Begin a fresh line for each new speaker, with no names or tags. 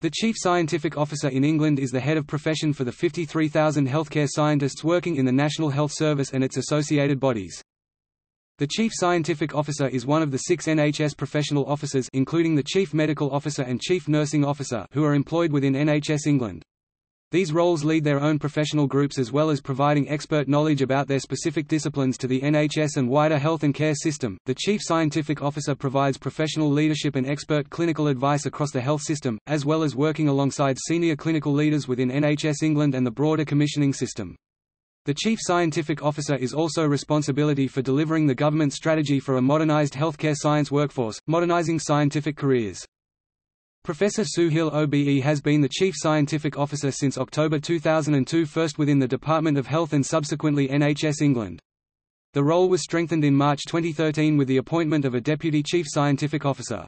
The Chief Scientific Officer in England is the head of profession for the 53,000 healthcare scientists working in the National Health Service and its associated bodies. The Chief Scientific Officer is one of the six NHS professional officers including the Chief Medical Officer and Chief Nursing Officer who are employed within NHS England. These roles lead their own professional groups as well as providing expert knowledge about their specific disciplines to the NHS and wider health and care system. The Chief Scientific Officer provides professional leadership and expert clinical advice across the health system, as well as working alongside senior clinical leaders within NHS England and the broader commissioning system. The Chief Scientific Officer is also responsibility for delivering the government strategy for a modernised healthcare science workforce, modernising scientific careers. Professor Sue Hill OBE has been the Chief Scientific Officer since October 2002 first within the Department of Health and subsequently NHS England. The role was strengthened in March 2013 with the appointment of a Deputy Chief Scientific Officer.